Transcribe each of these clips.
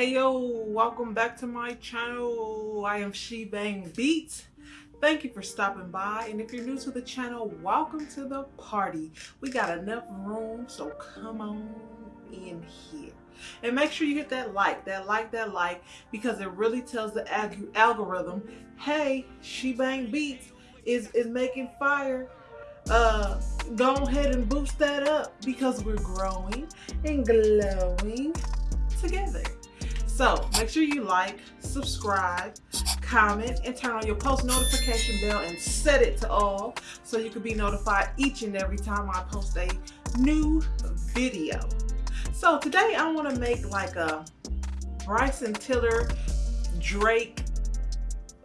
Hey yo, welcome back to my channel. I am She Bang Beats. Thank you for stopping by. And if you're new to the channel, welcome to the party. We got enough room, so come on in here. And make sure you hit that like, that like, that like, because it really tells the algorithm, hey, She Bang Beats is, is making fire. Uh, go ahead and boost that up because we're growing and glowing together. So make sure you like, subscribe, comment, and turn on your post notification bell and set it to all so you can be notified each and every time I post a new video. So today I want to make like a Bryson Tiller Drake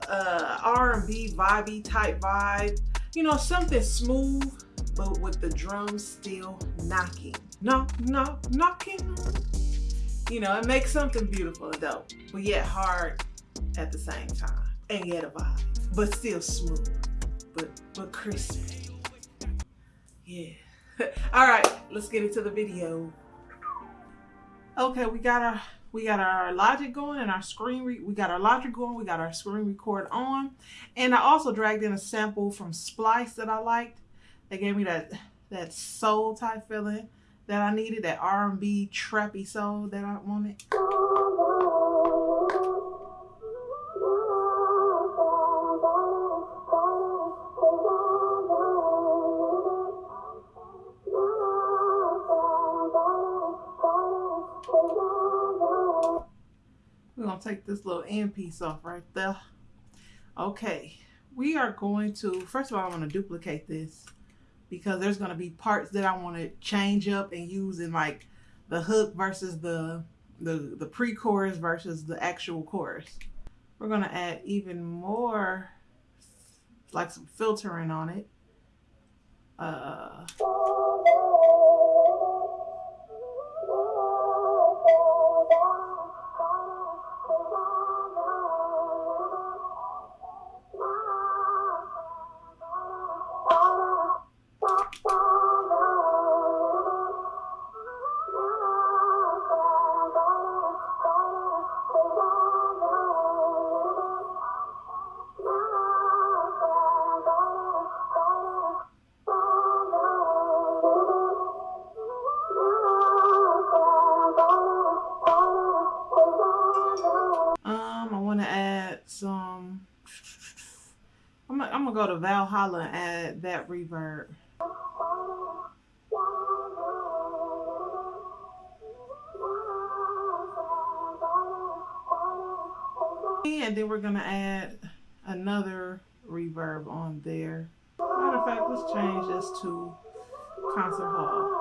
uh, R&B vibey type vibe. You know, something smooth, but with the drums still knocking. Knock, knock, knocking you know, it makes something beautiful and dope, but yet hard at the same time. And yet a vibe, but still smooth, but, but crispy. Yeah. All right, let's get into the video. Okay, we got our we got our logic going and our screen we got our logic going we got our screen record on and i also dragged in a sample from splice that i liked they gave me that that soul type feeling that I needed, that R&B trappy soul that I wanted. We're going to take this little end piece off right there. Okay, we are going to, first of all, I want to duplicate this because there's going to be parts that I want to change up and use in like the hook versus the the, the pre-chorus versus the actual chorus. We're going to add even more like some filtering on it. Uh, Valhalla add that reverb. And then we're to add another reverb on there. Matter of fact, let's change this to concert hall.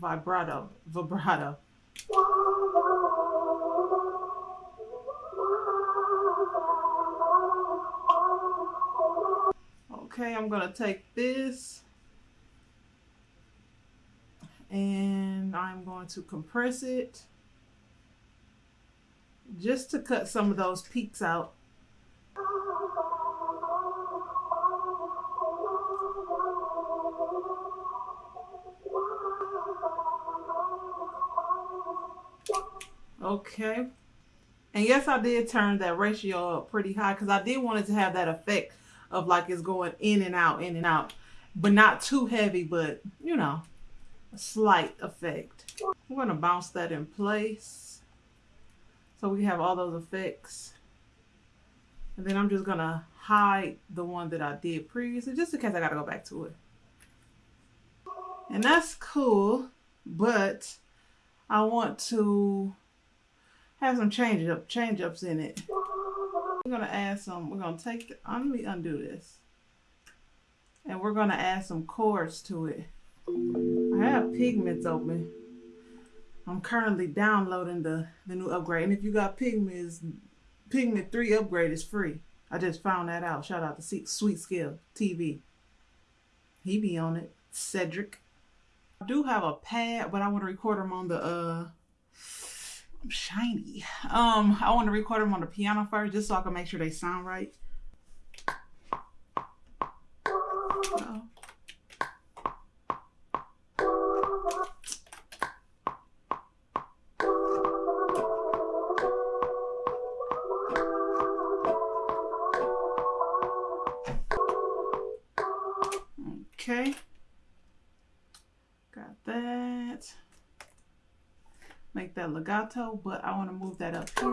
Vibrato, vibrato. Okay, I'm gonna take this and I'm going to compress it just to cut some of those peaks out. Okay. And yes, I did turn that ratio up pretty high because I did want it to have that effect of like it's going in and out, in and out. But not too heavy, but you know, a slight effect. I'm going to bounce that in place. So we have all those effects. And then I'm just going to hide the one that I did previously just in case I got to go back to it. And that's cool, but I want to have some change up change ups in it. We're gonna add some. We're gonna take. The, let me undo this, and we're gonna add some chords to it. I have pigments open. I'm currently downloading the the new upgrade, and if you got pigments, pigment three upgrade is free. I just found that out. Shout out to Sweet Skill TV. He be on it. Cedric. I do have a pad, but I want to record them on the uh shiny. Um, I want to record them on the piano first just so I can make sure they sound right. Okay. Got that. Make that legato, but I want to move that up here.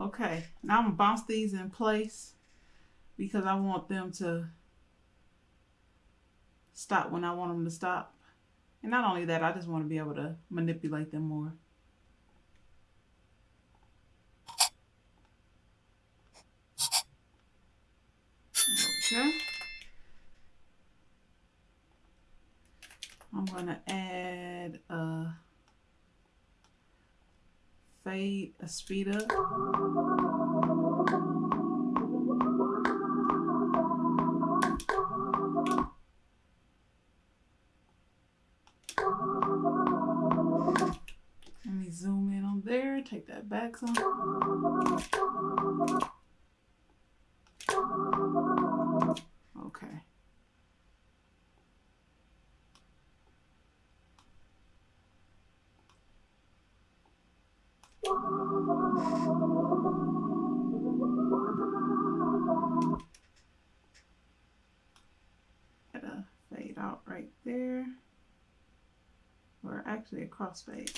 Okay, now I'm gonna bounce these in place because I want them to stop when I want them to stop. And not only that, I just want to be able to manipulate them more. Okay. I'm going to add a fade, a speed up. Let me zoom in on there, take that back some. Out right there. Or actually a crossfade.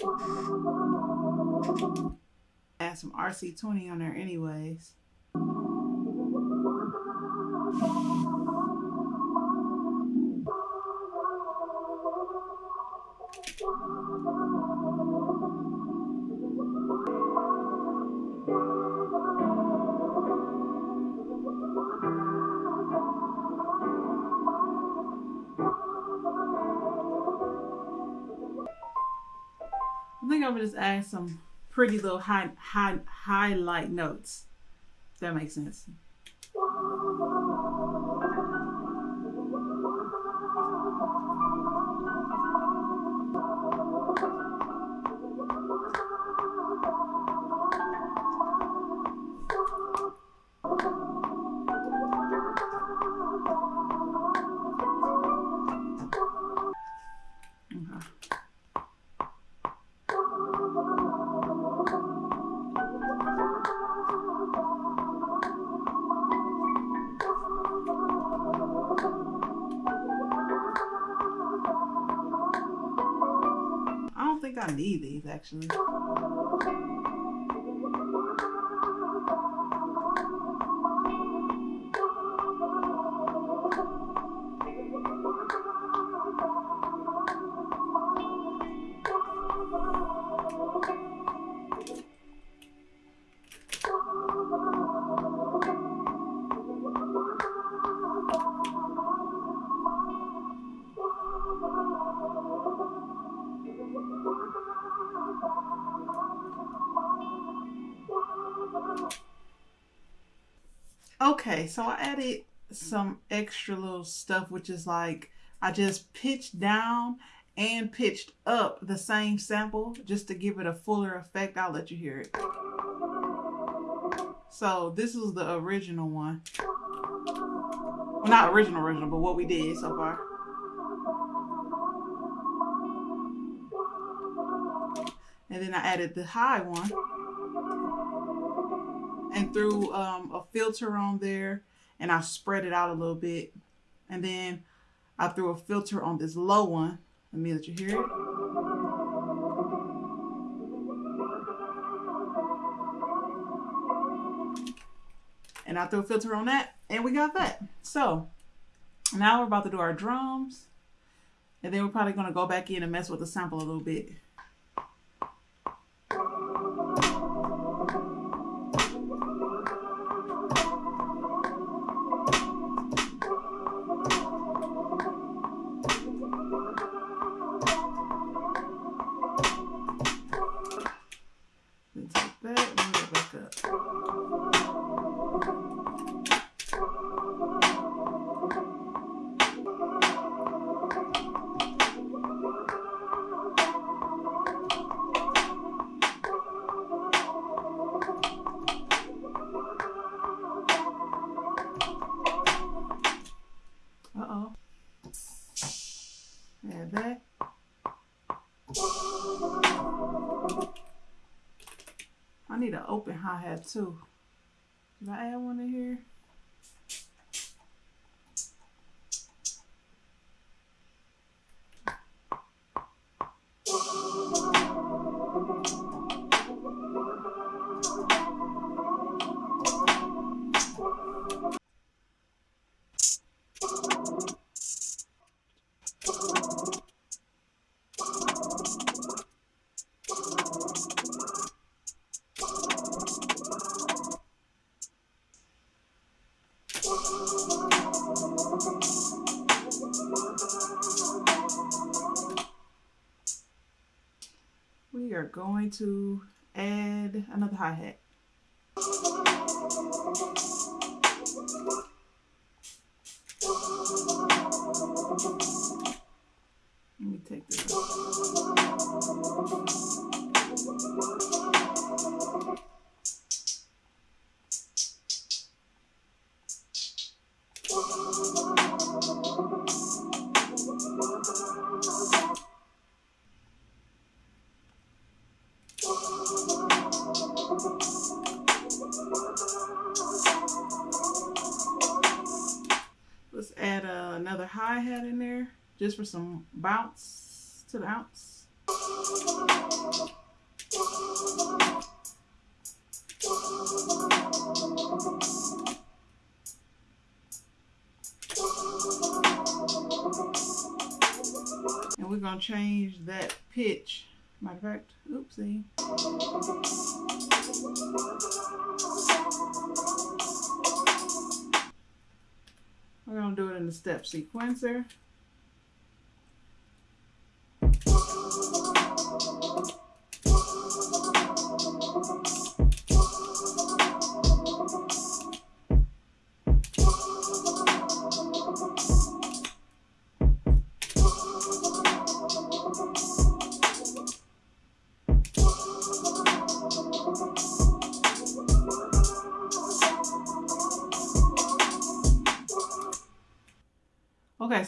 Add some RC20 on there anyways. Think I'm gonna just add some pretty little high, high, highlight notes. That makes sense. Need Okay, so I added some extra little stuff, which is like I just pitched down and pitched up the same sample just to give it a fuller effect. I'll let you hear it. So this is the original one. Well, not original, original, but what we did so far. And then I added the high one and threw um, a filter on there and I spread it out a little bit. And then I threw a filter on this low one. Let me let you hear it. And I threw a filter on that and we got that. So now we're about to do our drums. And then we're probably to go back in and mess with the sample a little bit. Open hi-hat too. Did I add one in here? We are going to add another hi-hat. Let me take this Let's hi-hat in there just for some bounce to the ounce. And we're gonna change that pitch. Matter of fact, oopsie. We're gonna do it in the step sequencer.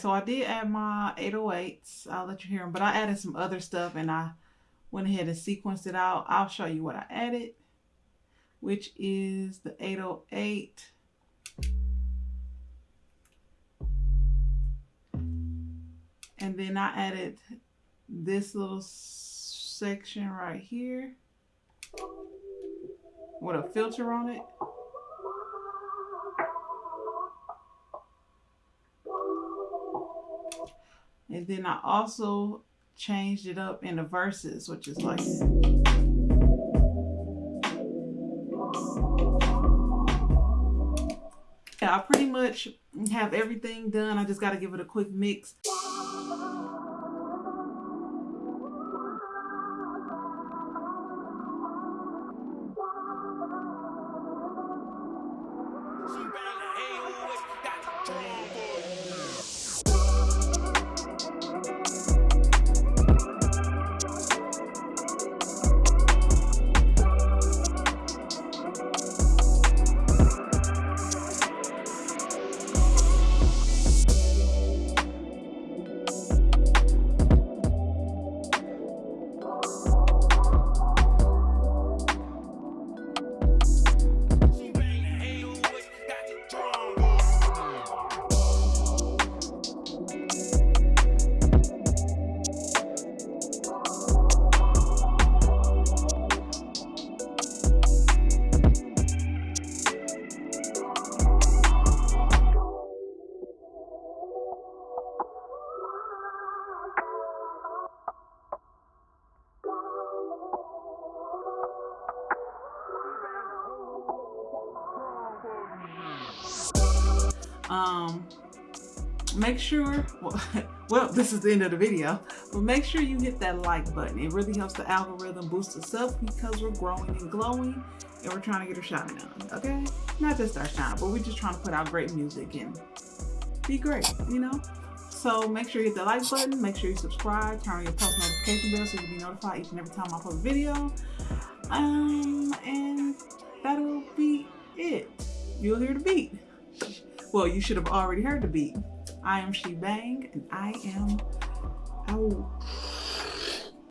So I did add my 808s. I'll let you hear them, but I added some other stuff and I went ahead and sequenced it out. I'll show you what I added, which is the 808. And then I added this little section right here with a filter on it. And then I also changed it up in the verses, which is like Yeah, I pretty much have everything done. I just got to give it a quick mix. Make sure, well, well, this is the end of the video, but make sure you hit that like button. It really helps the algorithm boost us up because we're growing and glowing and we're trying to get our shine on, okay? Not just our shine, but we're just trying to put out great music and be great, you know? So make sure you hit the like button, make sure you subscribe, turn on your post notification bell so you'll be notified each and every time I post a video. Um, and that'll be it. You'll hear the beat. Well, you should have already heard the beat. I am She Bang, and I am how